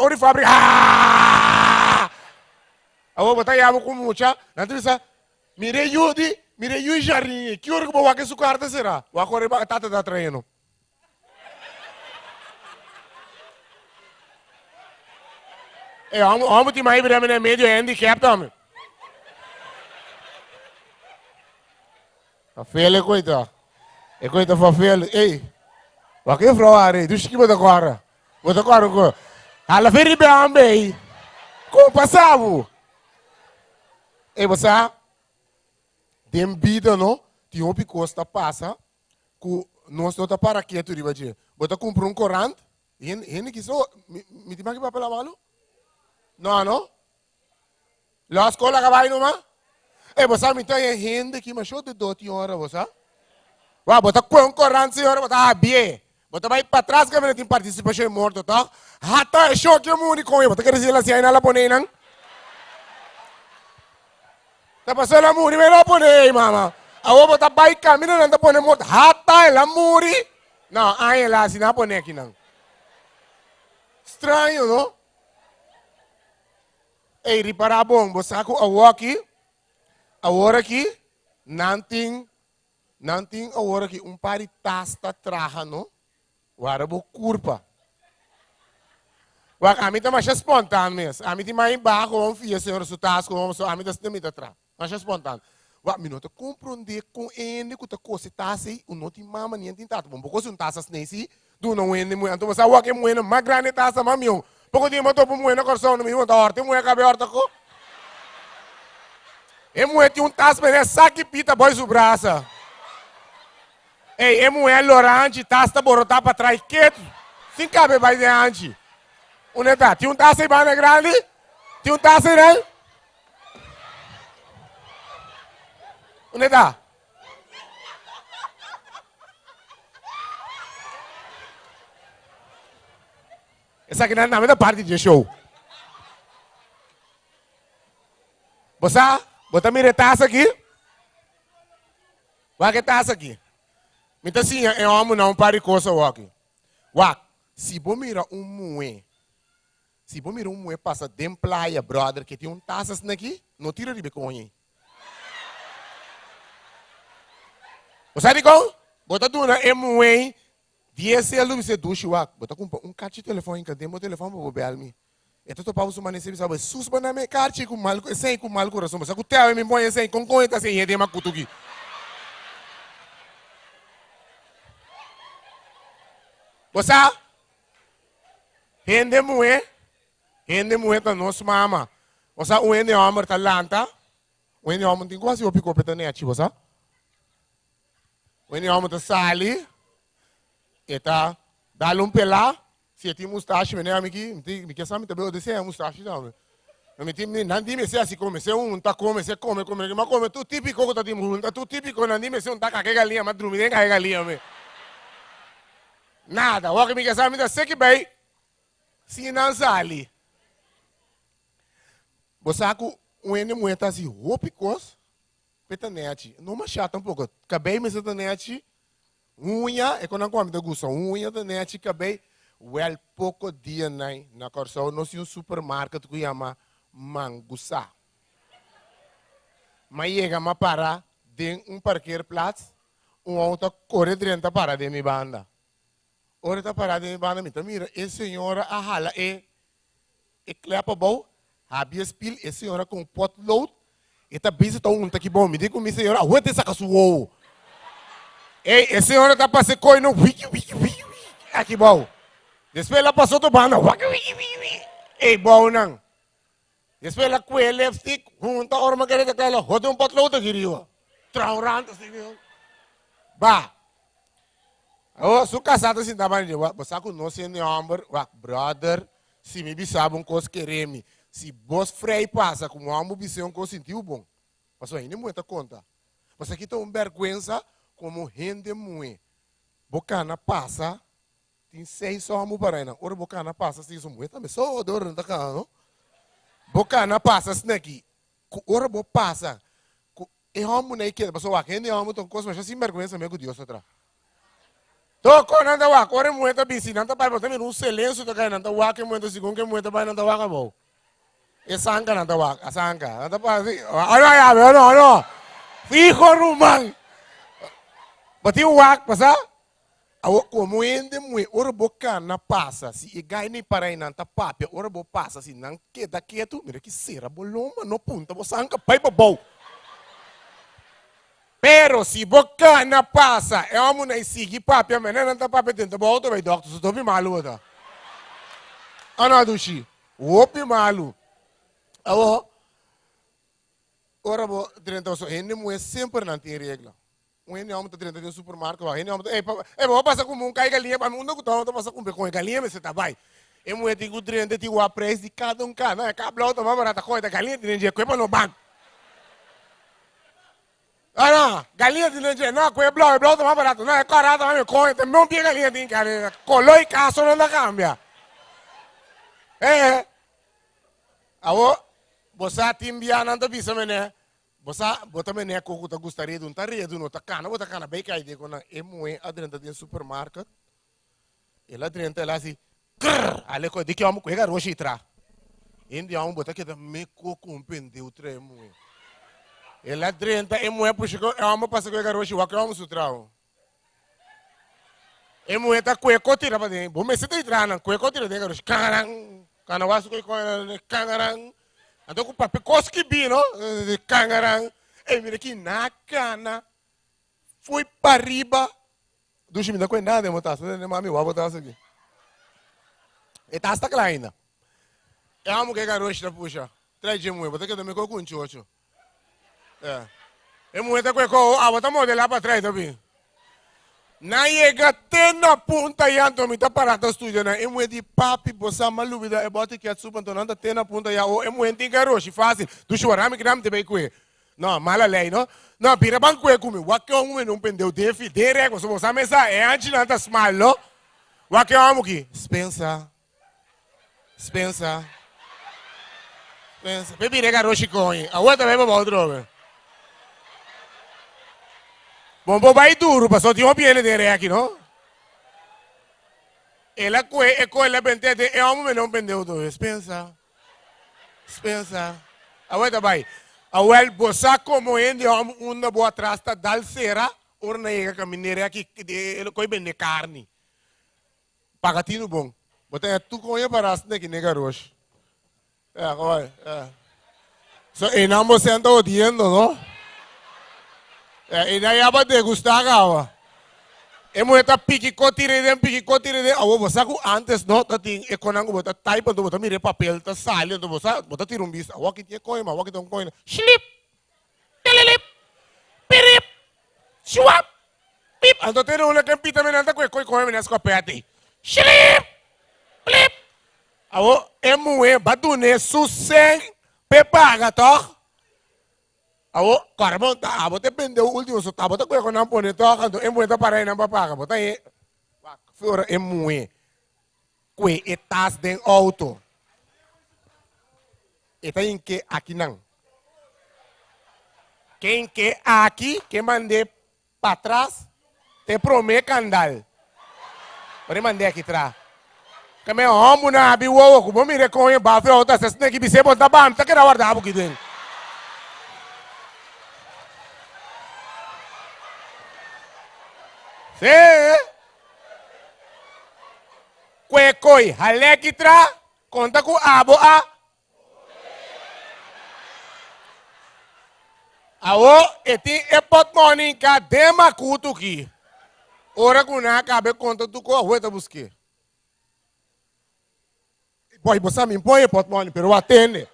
ori fábrica. Ah! Awo botar yabo com mucha. Nanti bisa mire yudi, mire yudi jardim. Que hora que vou aqui sucar é tata da treino. É, homem, homem tem mais para meio handicap também. A filha coita. É coita filha. Ei. O que é froare? Tu esquiva da agora. Vou da agora. Bem ambei. Como passava? E você tem vida, não? Tem um picosta passa, que nós não está para aqui, tu riba de. Você compra um corante, e ele que só, me tem mais que papel malo? Não, não? La escola que vai numa? E você me tem gente que me show de 12 horas, você? Vá, você com corante, senhora, você ah, bem. Você vai para trás que não tem participação morto, tá? Hata é show que é muito com ele. Você quer dizer assim, aí na põe não? Tá passando a muri, mas não põe, mama. A ovo tá vai caminho, não tá põe morto. Hata é a muri. Lá, assim, não põe aqui não. Estranho, não? Ei, reparar bom, você sabe a aqui, a hora aqui, não tem, não tem a hora aqui, um par de tasta traja, não? Wara bo curpa. A mim tá mais espontâneo mesmo. A mim tem mais embaixo, vamos fia, senhor, se tá com vamos a mim tá sendo atrás. Mais espontâneo. Wak mim não tá compreender com ele que tá coisa tá assim, o não tem mama nem tem tato. Bom, porque se um taça nesse, do não ene muito, então você wak é muito mais grande taça mamião. Porque dia matou por muito coração, não me manda horta, muito cabe horta co. E muito um taça, mas é saque pita, boy, o braço. Ei, é mulher lorante, taça borotar para trás, quieto. Sem cabe vai diante. Onde está? Tem um aí, banda grande? Tem um aí, né? Onde está? Essa aqui não é nada da parte de show. Você, bota a taça aqui. Vai que taça aqui. Então assim, é homem não para coisa aqui. Wak, se você mira um moe, se você mira um moe passa de praia, brother, que tem um taças aqui, não tira de ele. Você sabe como? Bota tu na é moe, viesse a luz, você ducha, wak, bota com um de telefone, que tem meu telefone para bobear me. Então tu pausa uma nesse sabe, suspa na minha caixa com mal, sem com mal coração, mas o teu me põe sem com tá sem, é de macutuki. Você? Hende mue, hende mue ta nos mama. Você o hende homem ta lanta, o hende homem tem quase o pico peta neati, você? O hende homem ta sali, eta dá um pelá, se tem mustache, me né amiki, me quer saber também o desse é mustache não. Me tem não dime se assim come, se um tá come, se come, come, mas come tu típico que tá tim, tá tu típico não dime se um tá com galinha, mas dormir com galinha, me. Nada. Waki mi kasama da seki bay. Sinanzali. Bosaku uene mueta si hopikos. Petanete. Não machata um pouco. Acabei me setanete. Unha, é quando come da gusto. Unha da net, acabei. Well, pouco dia né, na Corsão, nós um supermercado que chama Mangusa. Mas chega a parar de um parqueiro plaats, um auto corre dentro para de minha banda. Ora está parado em banda mita. Mira, a senhora a hala é é clepa bom, habia spil, a senhora com pot load, e tá busy tá um tá que bom, me diga com senhora, a rua tem saca suou. Ei, a senhora tá passando coi no wiki wiki wiki aqui bom. Depois ela passou do banda, wiki wiki wiki. Ei, bom não. Depois ela com ele stick, junta a orma querida tela, roda um pot load aqui rio. Trauranta assim, Bah. Oh, su casado assim também, você conhece o homem, brother, se me sabe um coisa se vos frei passa com o homem, você um coisa sentiu bom. Mas não muita conta. Mas aqui tem uma vergonha como rende muito. Bocana passa, tem seis homens para aí, ora bocana passa, se isso muito também, só o dor não cá, não? Bocana passa, aqui, ora bo passa, é homem não é que, mas o aqui é homem, então coisa, mas assim vergonha mesmo, Deus atrás. Toko nanta wak, ore mueta bisi, nanta pai botami um silêncio tokai nanta wak, que mueta segundo que mueta pai nanta wak. E sanka nanta wak, a sanka. Nanta pai assim, olha aí, olha, olha. Fico rumang. Bati wak, pasa? Awo como ende mui, ora boca na passa, se e gai nem para aí nanta papia, ora bo passa, se não queda quieto, mira que será boloma, no punta, bo sanka pai babou. Pero si boca na passa, é uma na sigi papia, não tá papia dentro, bo auto vai doctor, se topi malu da. Ana dushi, opi malu. Awo, ora bo dentro so, ende mui sempre não tem regra. Um ende homem tá dentro de supermercado, vai, ende homem, ei, ei, vou passar com um cai galinha, para mim não tô, tô passar com um galinha, mas tá. E mui tem que dentro de o preço de cada um cada, é cabelo auto, mas barata coisa, galinha de coisa no banco. Não, galinha de leite, não, com o blog, o blog mais barato, não, é carato, mas me coe, tem não tem galinha de galinha, colou e não dá cambia. É, awo, você timbia tá bisa mene, você bota mene com o que gostaria de um taria de um tá cana, bota cana bem cai de quando é moe adrenta de supermercado, ela adrenta ela assim, crrr, ale co de que amo coega roxi tra, indi amo bota que me co compendeu tre moe. Ela drenta e moe puxa é uma passa com o garoto, o que vamos sutrao. E moe tá coe cotira para dentro. Bom, mas você tá entrando, coe cotira dentro garoto. Cangarang, canawasu coe coe cangarang. Então com papel coski bino, cangarang. E mira aqui na cana. Foi para riba. Dushi me dá coisa nada, motas, né, mami, o abo tá aqui. E tá esta kleina. É amo que garoto puxa. Traz de moe, bota que também com um chocho. É. E muita coisa, ah, bota modelar para trás também. Na chega até na ponta e anto me tá parado estúdio, né? E muito de papi, bossa maluvida, e bota que a suba, então anda até na ponta e a o, e muito tem garoto, fácil. Tu chora, me gram te bem com Não, mala lei, não? Não, pira banco é comigo. O que é um não pendeu de fi, de rego, se você mesa é antes não tá small, não? O que é um aqui? Spencer. Spencer. Spencer. Pepe rega roxi coin. A outra para outro, Bom, bom, vai duro, passou tinha uma piele de aqui, não? Ela é com ela pentete, é um menino pendeu do Spencer. Spencer. A outra vai. A wel bossa como ende um uma boa trasta dal sera, orna ega caminere aqui de ele coi bem carne. Pagatino bom. Bota tu com ele para as que nega roxo. É, olha, é. So, e não você anda odiando, não? E daí aba degustar gawa. E mo eta piki kotire den piki kotire den awo bosa ku antes no ta ting e konang bota type do bota mire papel ta sale do bosa bota tirum bis awo ki tie koi ma awo ki ton koi slip telelip pirip swap pip. Ando te no le kan pita menanta koi koi koi menas ko peati slip plip. Awo e mo e badune suseng pepaga toch Awo, karamo, abo te o último, so tabo te kuya ko nang pone to, kanto emo ito para nang papaka, bota e, fora emo e, kwe etas den auto. Ita yung ke aqui nang. Quem que aqui, que mandei para trás, te promete candal. Pode mandei aqui atrás. Kami homo na abi wo ko bumi re ko yung bafe o ta sa snake bi sebo ta bam ta kira Sim. Kwekoi, halekitra, conta com abo a. Awo, eti epot morning dema kutu ki. Ora kuna kabe conta tu ko hueta busque. Boy, você me põe epot morning, pero atende.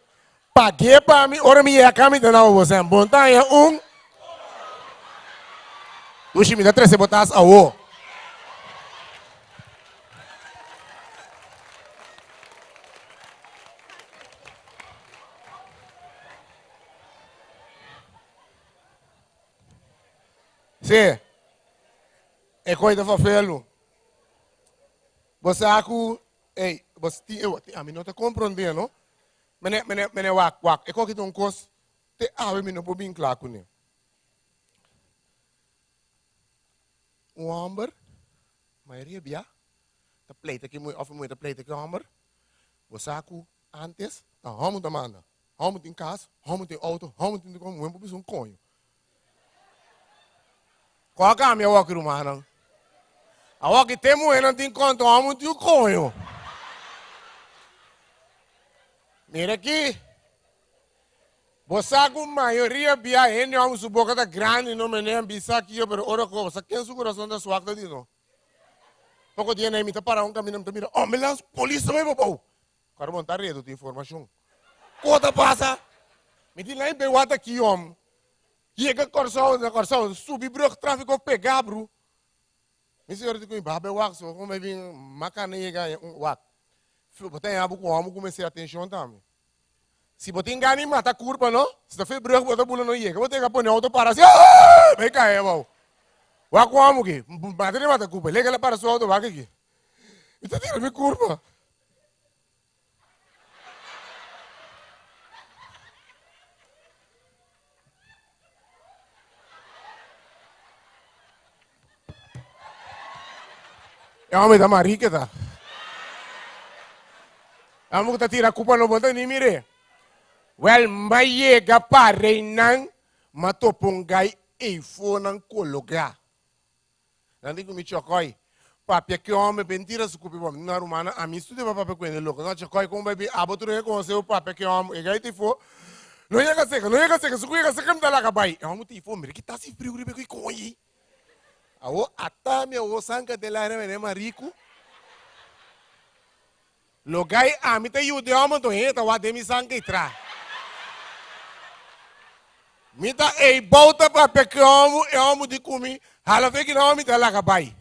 Paguei para mim, ora me ia caminhar na você, montanha um. Me dá três botas a o. Sim. É coisa para felo. Você acu, ei, você eu, a mim não está compreendendo? Mene, mene, mene, wak, wak. É coisa que não cos, te ave mim não pode bem claro com ele. um amber, maioria bia. Tá pleita que muito, of muito pleita que homem. Você aku antes, tá homo da manda. Homo tem casa, homo tem auto, homo tem como um pouco um conho. Qual é a minha walk rumana? A walk tem muito, não tem conta, homo um conho. Mira aqui. Com maioria bia ene a um boca da grande não me nem bisa aqui pero ora ko você quem su coração da sua de no. Pouco dia nem me tá para um caminho me mira. Oh, me las polícia me bobo. Quero montar redo de informação. Cota passa. Me diz lá em Bewata aqui om. Que corção, na corção, subir brug tráfico pegar bro. Me senhor de com babe wax, como vim macanega um wat. Botem abo com homem comecei a atenção também. Se você engana, mata a curva, não? Se você fez branco, você pula no ia. Você tem que pôr auto para assim. Vai cair, irmão. Vai com a aqui. Mata mata a curva. Lega ela para sua auto, vai aqui. E você tira minha curva. É homem da tá? É homem que tá tirando a culpa no botão, nem mire. Well, mayega pare nang matopungai ifo nang kologa. Nanti kumi chokoi. Papi que homem mentira se cupi bom na rumana a mim estuda papi ele louco. Não chokoi com baby abotu ne com seu papi que homem e gai tifo. Não ia seca, não ia seca, se cuia seca me dá lá cabai. É um tifo, mire que tá se frio ribe com coi. Awo atame o sanka de la reme marico. Logai a mim te yude homem to heta wa demi sanka itra. Mita ei volta para peque homo e homo de comi. Hala fake na homo tela kabai.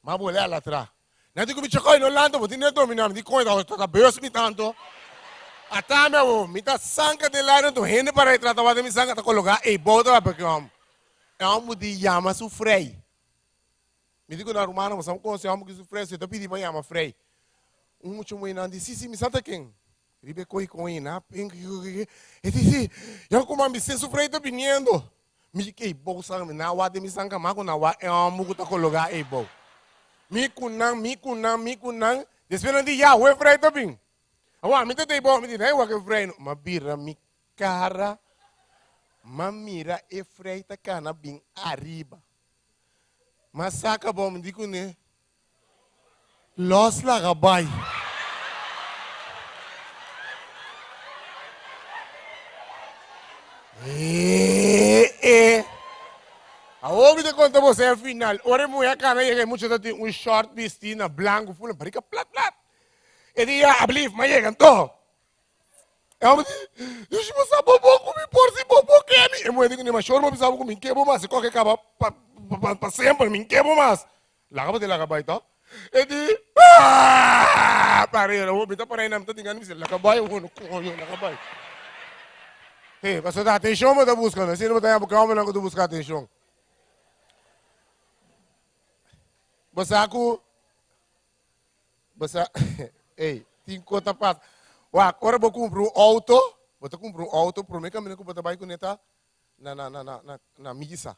Ma bole ala tra. Na di comi chakoi no lando, bo tine domina mi di coi da sta beos mi tanto. Atame o mita sanka de lá no hende para trata wa de mi sanka ta colocar ei volta para peque homo. E homo di yama su frei. Mi dico na romana, ma siamo con se homo che su frei, se to pidi ma yama frei. Um mucho muy nandi, si si mi santa quem? Ribe koi koi na pink e disse eu como me se sofrei tô viniendo. Me que bolsa na wa de mi mago na wa é um mugo tá colocar e bo mi kunang mi kunang mi kunang. Desperan di ya we frei tô vim awa me te bo me di nei wa que frei ma birra mi cara ma mira e frei tá cana bem arriba. Mas saca bom digo né Los la gabay. Eh. Aonde te conta você ao final? Ora mulher cara chega muito de um short vestido branco, full barica plat plat. E dia ablif, mas chega to. Eu disse, você bobo comi por si bobo que me. Eu me digo, nem mais choro, mas sabe comi que mas qualquer acaba para sempre, me que mas. Lá acaba de lá acaba então. E di, ah, parei, eu vou botar por aí, não tô tingando, me lá acaba, eu vou no coño, lá Hey, basta da atenção da busca, né? Se não botar porque homem não que tu buscar atenção. Basta aku Basta Ei, tem conta passa. Wa, agora vou comprar um auto, vou comprar um auto, para mim caminho que vou trabalhar com neta na na na na na missa.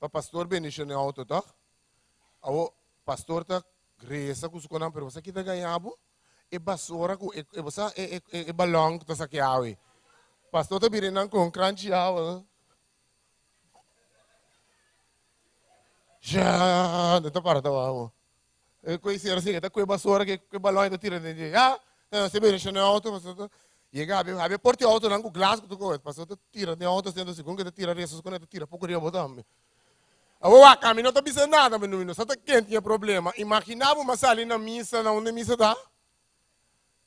Para pastor benedição no auto, tá? Awo pastor tá gresa com suconan, pero que tá ganhando e basura com e você e e balão que tá saqueado. Pastor tá virando com crunch hour. Já, não tá para tá uau. Eu conheci assim, tá com a basura que que balão tá tirando de. Ah, você vê no auto, pastor. Chega, abre, abre porta auto não com glass que tu coisa. Pastor tá tira de auto sendo segundo que tá tira restos quando tá tira pouco de botar. O a caminho não tá pensando nada, menino. Só tá quente tinha problema. Imaginava uma sala na missa, na onde a missa tá?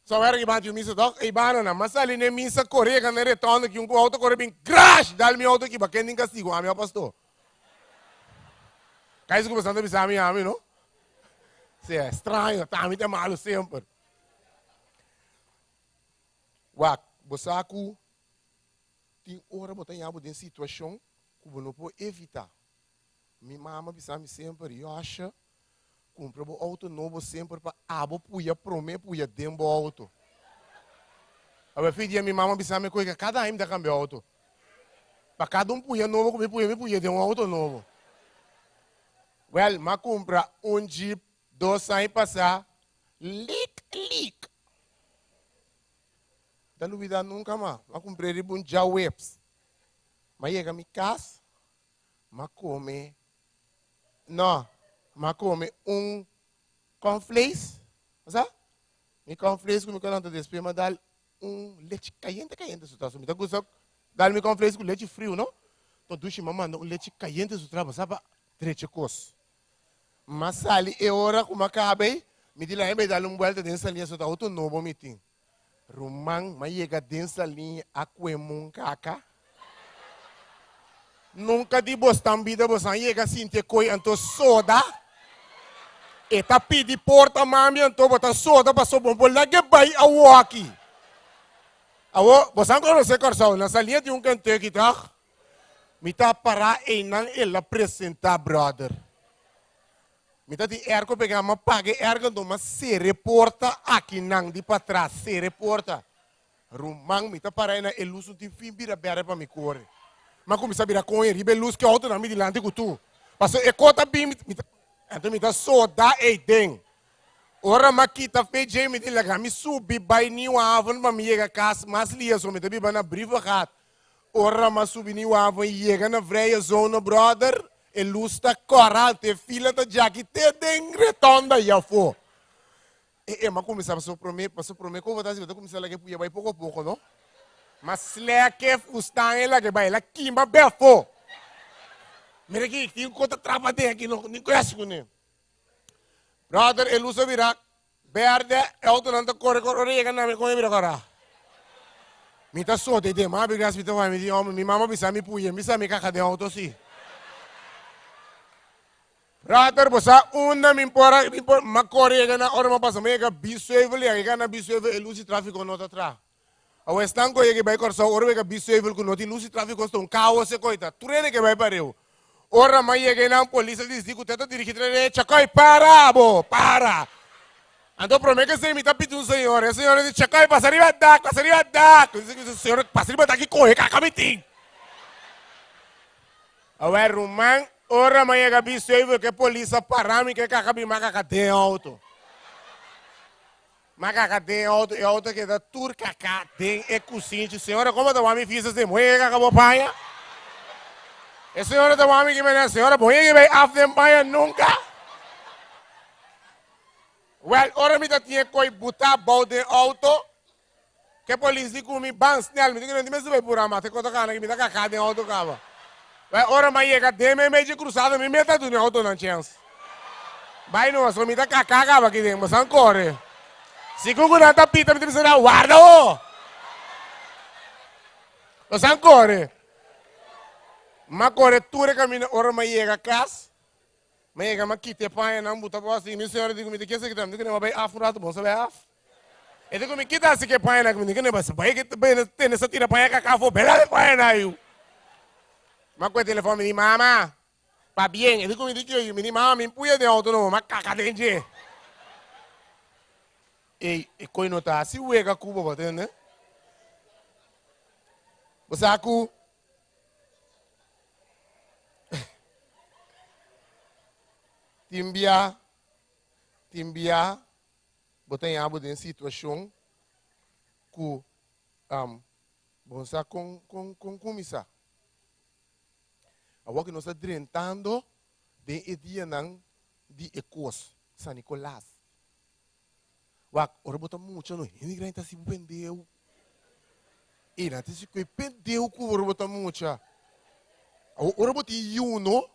Só era que bate o missa dog, e banana, mas ali nem missa correr, que não retorna, que um auto corre bem, crash, dá meu auto aqui, para quem nem castigo, a meu pastor. Cai isso começando a a minha, não? Se é estranho, tá, me tem malo sempre. Você aqui, tem hora botar em abo de situação que você não pode evitar. Minha mama pensava sempre, eu acho, compra o auto novo sempre para abo puia prome puia dembo auto. A filha minha mamãe pensava me coisa cada ano da cambio auto. Para cada um puia novo, me puia me puia de um auto novo. Well, ma compra um Jeep Dois anos passar, leak, leak. Da duvida nunca mais. Mas comprei um já webs. Mas chega a minha casa, mas come, não, mas come um cornflakes, sabe? Mi cornflakes com mi calanta de espuma dá um leite caliente, caliente, se tá sumindo. Gosto, dá mi cornflakes com leite frio, não? Então, duche mamãe, um leite caliente, se trava, sabe? Treche cos. Mas ali, é hora como acabei, me diz lá, me dá uma volta da linha, só tá outro novo meeting. Rumang, mas chega da linha, aquemun caca. Nunca di bos tambida bos ang chega sinte koi anto soda. Eta pidi porta mami anto bota soda pa so bombo lagi bay awo aqui. Awo, bos ang kono se korsaw, nasa linha de um canteiro que tá. Mi tá para e nang ela apresentar, brother. Mi tá di ergo pegar uma pague ergo do uma se reporta aqui nang di para trás, se reporta. Rumang mi tá para na eluso di fim bira bere para mi corre. Mas como sabe com ele, ribe luz que alto na mídia dilante com tu. Passou e cota bim, me tá só dá e den. Ora makita feje me dila kami subi bay ni wavon ma miega kas mas lia so me tabi bana briva hat. Ora ma subi ni wavon yega na vreia zona brother. E luz tá corante, fila da jaki te den retonda ya fo. E, e ma come sa passou prome, passou prome ko vota si vota come sa la que puia bay pouco a pouco, não? Mas leke fustang ela que vai lá kimba befo. Mira aqui, tem um conta trava de aqui, não nem conhece com ele. Brother, ele usa virar. Verde, é outro não corre corre orelha na com ele agora. Mi ta so de de ma bi gas mi ta vai mi di mi mama bisa mi puye mi sa mi caca de auto si. Brother, bosa una mi impora mi impora ma corre na ora ma passa mega biso eveli, ga na biso eveli, ele usa tráfico nota tra. Awe stanko ye ke bai korsa orwe ka biso evil ku noti lusi traffic costo kawo se koita. Turene ke bai pareu. Ora mai ye ke na polícia diz diku teta dirigir re chakoi para bo, para. Ando promete que se imita pitu un señor, el señor dice chakoi pasa arriba da, pasa arriba da. Dice que señor pasa arriba da ki kohe kakamitin. Awe rumang ora mai ye ka biso evil ke polícia parami ke kakabima kakate auto. Macaca tem auto, é auto que da turca tem é cusinte. Senhora, como da homem fiz esse mulher que acabou da homem que me senhora, mulher que vai paia nunca. Well, ora me tinha coi botar balde auto. Que polícia com me ban snell, me diga não me sube por amate, quando cana que me dá cacá de auto cava. Well, ora mas chega de me meio cruzado, me meta do auto não chance. Vai não, só me dá cacá cava aqui dentro, mas ancora. Si Google tapita mi bisa na guarda o. Lo san core. Ma core ture camina ora ma yega kas. Ma yega ma kite pa na buta pa assim, mi senhora digo mi que se que tam, digo ne vai af rato bom sabe af. E digo mi kita se que pa na mi digo ne bas pa que bem tem essa tira pa ka ka fo bela de pa na eu. Ma quel telefono mi mama. Va bien, e digo digo io mi di mama mi puia de auto no, ma caca denge. e e koi no ta si wega ku bo ne bosa timbia timbia botem abo de situação ku um bonsa com com com comisa a que nós está de dia não de ecos San Nicolás Wak, ora bota mucho no hini gran ta si pendeu. E na te si kwe pendeu ku ora bota mucho. Ora bota yu no.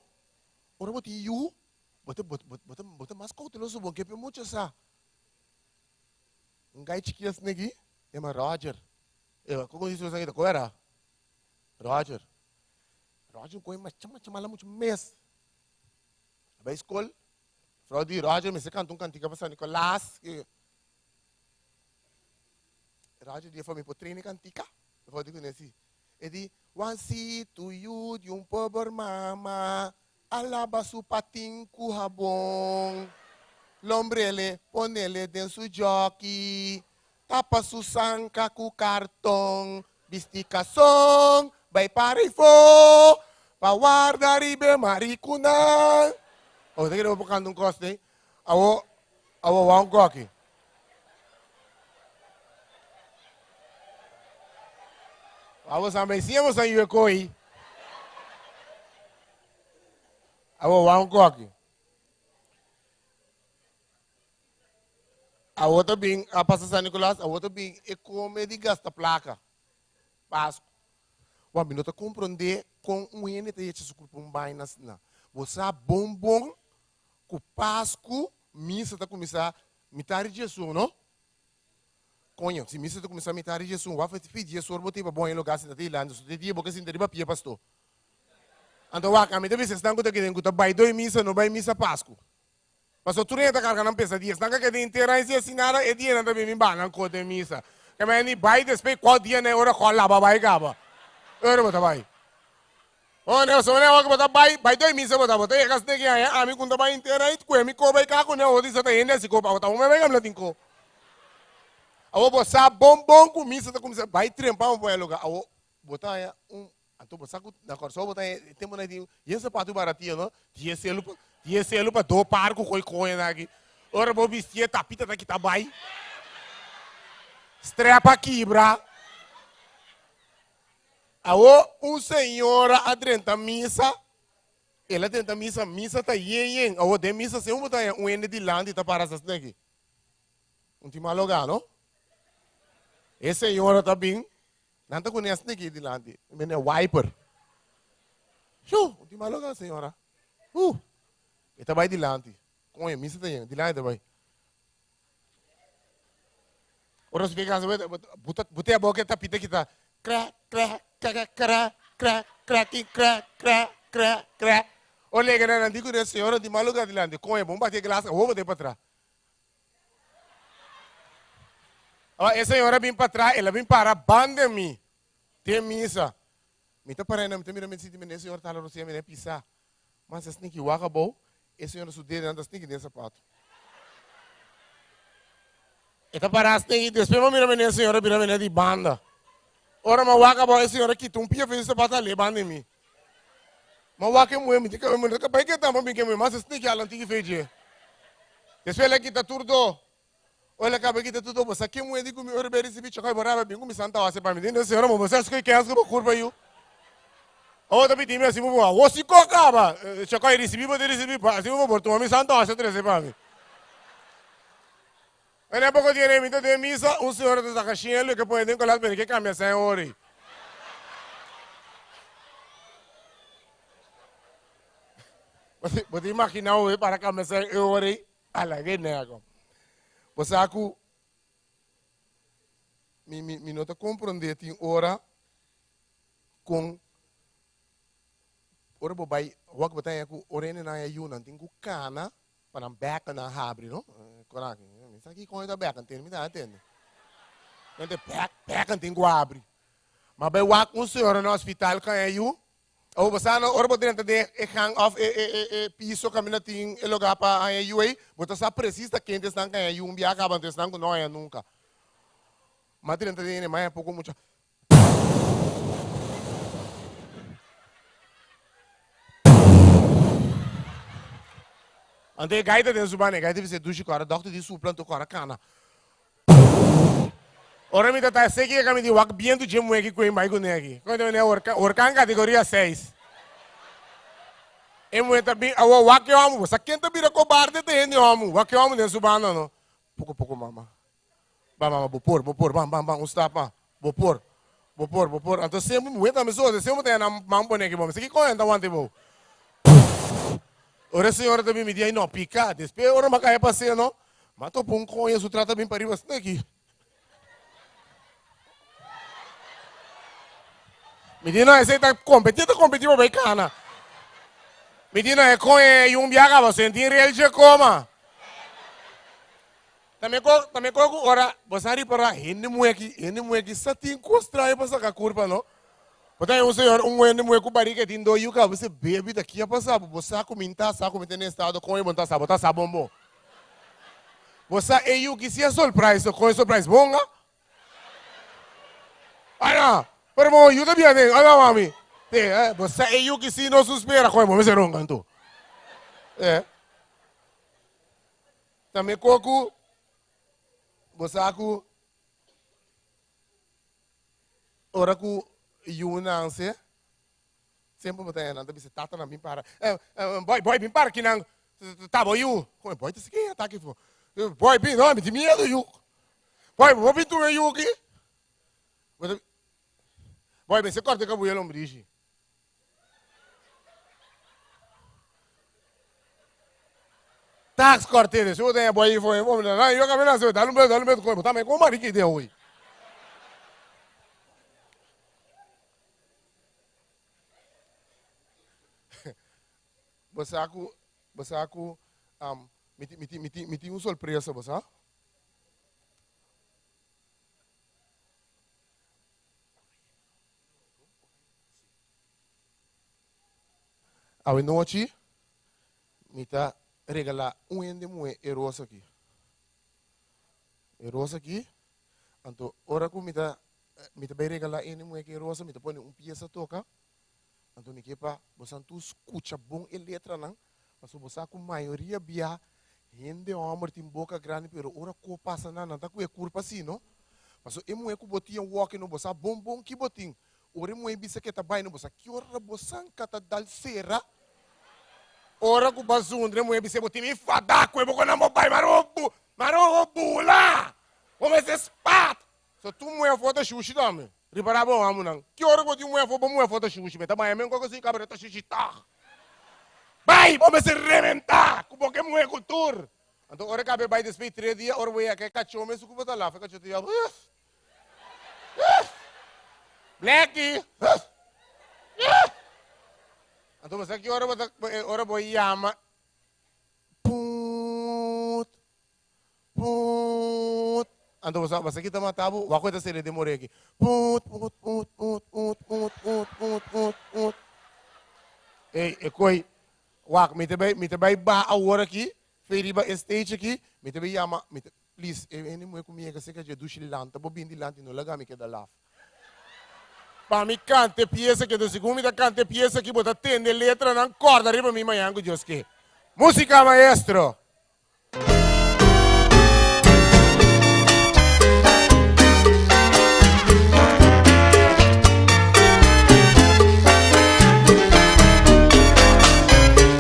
Ora bota yu. Bota mas kau telo subo ke pe mucho sa. Ngai chiquias negi, é uma Roger. Eu, como disse você ainda, qual era? Roger. Roger coi mas chama chama lá muito mês. Vai escola. Frodi Roger, me se canta um cantiga para Nicolás. rádio dia foi me por treino cantica. Foi digo nesse. E di, one see to you de um pobre mama, alaba su patin, com rabon. Lombrele, ponele dentro do jockey. Tapa su sanca ku cartão. Bisticação, vai para e for. Para guardar e bem maricuna. Oh, tem que ir para um coste, hein? Aô, aô, aô, awo coque. Aô, sambecinha, você aí, eu Alô, Warren Cock. A outra bem, a Pastor São Nicolás, a outra bem, É como de gasta placa. Páscoa. O homem não está compreendendo com um ene de Jesus com um banho na sina. Você é bom bom, com Páscoa, missa está começar, mitar de Jesus, não? Conho, se missa está começar a mitar de Jesus, vai pedir Jesus, botei para bom em lugar, se está lá, não se está dia, porque se está dia, pastor. Anto waka mi tebi sestan kuta kiden kuta bai doi misa no bai misa pasku. Paso tu renta carga não pesa dias, nanga kede inteira e assinara e dia nanda bimi banan kote misa. Kama ni bai despe qual dia ne ora qual laba bai gaba. Ora bota bai. O ne so ne waka botar bai bai doi misa bota bota e kas ne ki aya ami kunta bai inteira it ku mi ko bai ka ku ne odi sata ende si ko pa bota me bai gamla tinko. Awo bosa bom com misa tá começando bai trempa um boi lugar. Awo botar um Antu pa sakut na kor sobo tay temo na diu. Ye sa patu baratiyo no. Ye se lupa ye se lupa do par ko koi koye na ki. Ora bo bistie tapita na kita mai. Strepa quibra. Aô, um senhor adrenta missa. Ele adrenta missa, missa tá yen yen. Aô, de missa se um tá um ene de lande tá para essas daqui. Um time alogado. Esse senhor tá bem. Nanti ko niya snake di lanti. Mene wiper. Shoo, di malo ka senhora. Uh. Ita bay di lanti. Kung yung misa tayo, di lanti bay. Oras fica sa buta buta boke ta pita kita. Kra kra kra kra kra kra kra kra kra kra. Olha que não digo de senhora di malo ka di lanti. Kung yung bomba tiya glass, ovo de patra. Essa senhora vem para trás, ela vem para banda mim. Tem missa. Me tá parando, me tá mirando, me senti, me senhor tá lá, você me pisar. Mas esse que waka bom, esse senhor su dedo anda sneak nesse sapato. E tá parado sneak, depois me mira me senhora, mira me de banda. Ora, mas waka bom, esse senhor aqui, um pia fez sapato ali, banda em mim. Mas waka é me diga, me diga, pai que tá, mas me que me, mas sneak ela antiga fez. Depois ele aqui tá tudo olha cá tá porque tudo bom. Sa quem é moendi com meu rebeli se bicho cai boraba bingo me santa wase para mim então senhora mo vocês que quem é as que curva tá eh, eu Oh, tapi time assim mo o se coca ba chacai recebi bo recebi ba assim mo porto me santa wase treze para mim. Olha pouco de dinheiro, então tem missa, um senhor de Zacachinelo que pode encolar, mas que cambia sem hora. Você imagina, para cambia sem hora, a la guerra, como. Posaku, mi, mi, mi nota compreender tem hora com ora bo bai wak batanya ku orene na yunan tem ku kana para beca na abre, não? Coragem, isso aqui com a beca, entende? Me dá, entende? Entende? Beca, beca, tem que abre. Mas bem, o senhor no eh, eh, hospital, quem é eu? O não, ora bo dentro de hang of e eh, e eh, e eh, piso community em lugar para a UA, você sabe precisa quem destan que é um viaja para destan que não é nunca. Mas dentro de mais pouco muito. Ande gaita dentro do banheiro, gaita você duche cara, doctor disse o planto cara cana. Ora, me tá sei que eu me digo, bem do time aqui com o Maico aqui. Quando eu orca, categoria 6. Eu me bem, o wak eu amo, só quem tá bira cobarde tem eu amo, wak eu amo nem subano não. Pouco pouco mama. Ba mama, vou pôr, vou pôr, bam bam bam, uns tapa, vou pôr. Vou pôr, vou pôr. Então sempre me tenho me soa, sempre tem na mambo aqui, bom. Se que conta ontem, bom. Ora a senhora também me diz, não, pica, despe, ora macaia passeia, não. Mas tô com um conheço, trata bem para ir, aqui. Menino, ese está competindo, competindo bacana. Menino, é com é, eh, um viaga, você entende ele de coma. Também com, também com, ora, você ali para, ainda moleque, ainda moleque, só tem costra aí para sacar curva, não? Portanto, um senhor, um ainda moleque com barriga, tem dois yuca, você bebe daqui a passar, você comentar, sabe como tem estado com ele, montar sabe, tá sabe, bom. Você é yuca, se é surpresa, com é surpresa, bonga. né? Ah, não. Pero ayuda bien, eh. Olha mami. Eh, você é eu que se não suspira, como mo me serão canto. É. Também coco. Bosaku. Ora ku yunanse. Sempre botar aí, nada bisa tata na mim para. Boy, boy, mim para que não. Tá bom, you. Como boy, isso aqui tá aqui. Boy, bem, não, me de medo, you. Boy, vou vir tu you aqui. Bem, você corta o buelo ombrige. Tax cortete, se eu tenho boy, foi, vamos lá, eu acabei de dar um beijo, dar um beijo, também com o marido que deu hoje. Você aku, você aku, um, miti, miti, miti, miti um surpresa, você? A noite, mita regalar um ende moe erosa aqui. Erosa aqui, então, ora que mita, mita vai regalar ende moe erosa, mita põe um pieza toca, então, me para você não escuta bom e letra não, mas você com maioria bia, rende homem tem boca grande, pero ora que passa não, não tá com curva? Mas eu moe que botinha walk no você bom bom que botinho. Ore mo ebisa keta bai no bosa. Kiora bosan kata dalsera. Ora ku basundre mo ebisa botimi fadaku e bokona mo bai marobu. Marobu la. O mes espat. So tu mo e foto shushi dame. Ripara bo amu nang. Kiora ko ti mo e foto mo foto shushi beta bai men ko ko si cabreta shushi ta. Bai, vamos se reventar. Como que mo e. Então, ora cabe bai despedir três dias, ora vou aqui cachorro, mas o que vou lá, fica cachorro. Então você que hora bota ora boy yama. Put. Put. Então você você que tá matado, o coisa seria demorei aqui. Put put put put put put put put put put. Ei, e coi. Wak, me te vai me te vai ba a hora aqui. Feriba stage aqui, me te vai yama, me te please, e nem mo comigo que se que je dushi lanta, bobindi lanta no laga me que da laf. pamicante piese che siccome da cante piese che può tende letra non ancora arriva mi mangiando gioschi musica maestro.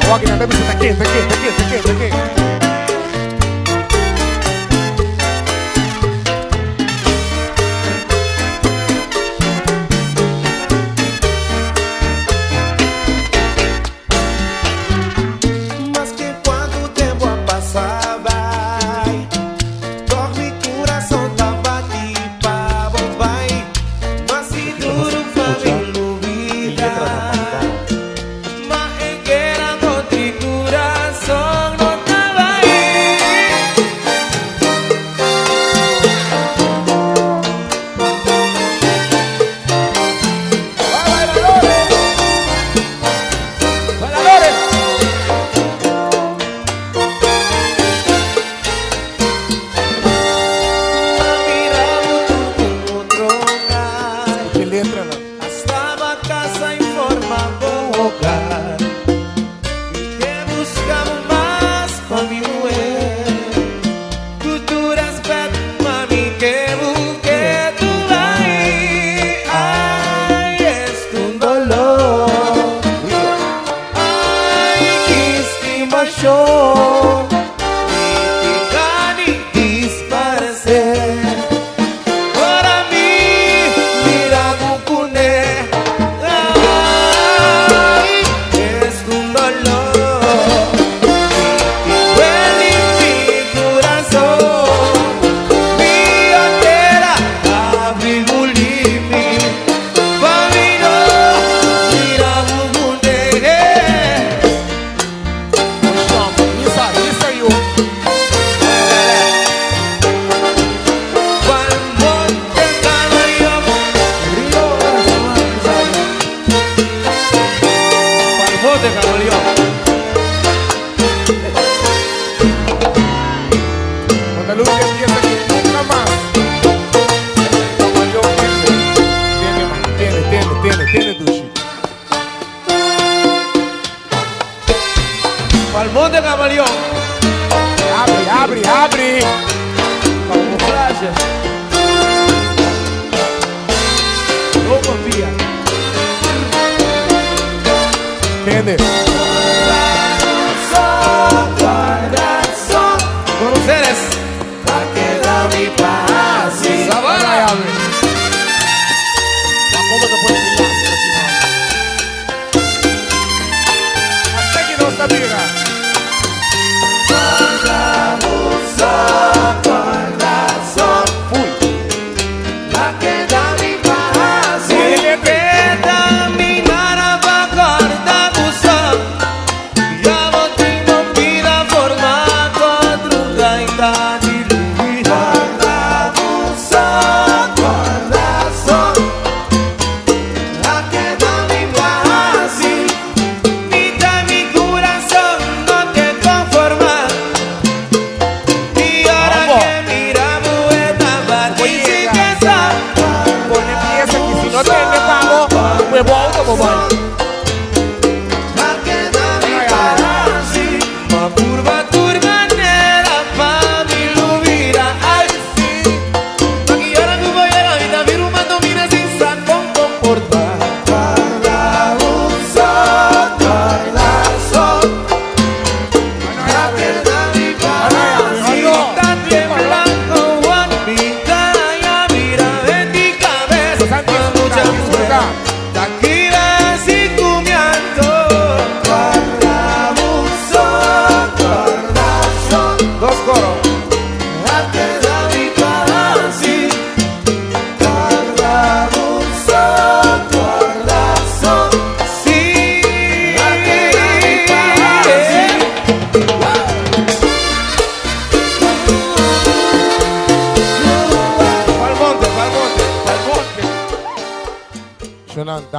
Walking out, baby, so I can't, I can't, I can't,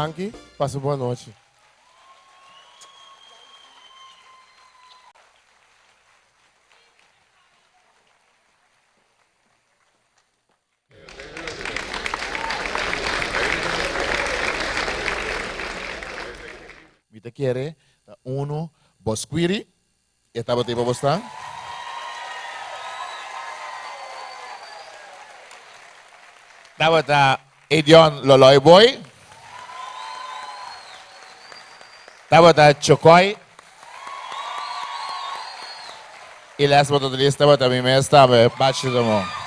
Blanc. Passe boa noite. Vite quiere uno bosquiri. Eta bate para você. Tabata Edion Loloi Boy. voltál Csokaj, illetve azt mondtad, hogy te voltál mi miért, bácsi domom.